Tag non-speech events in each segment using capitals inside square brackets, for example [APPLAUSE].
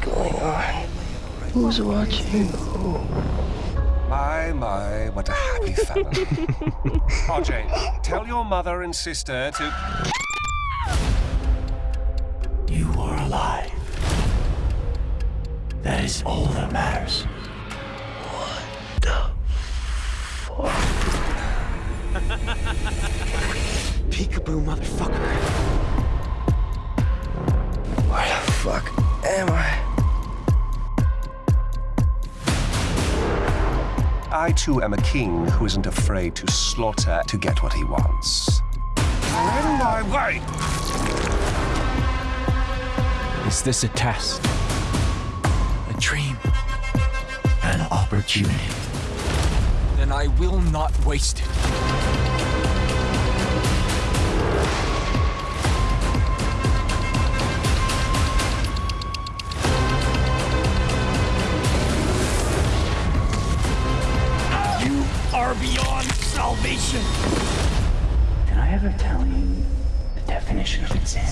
going on? Who's watching who? My, my, what a happy family. [LAUGHS] RJ, tell your mother and sister to... You are alive. That is all that matters. What the fuck? [LAUGHS] Peekaboo, motherfucker. Where the fuck am I? I too am a king who isn't afraid to slaughter to get what he wants. On my way! Is this a test? A dream? An opportunity? Then I will not waste it. Are beyond salvation! Did I ever tell you the definition of insanity?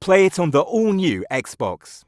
Play it on the all-new Xbox.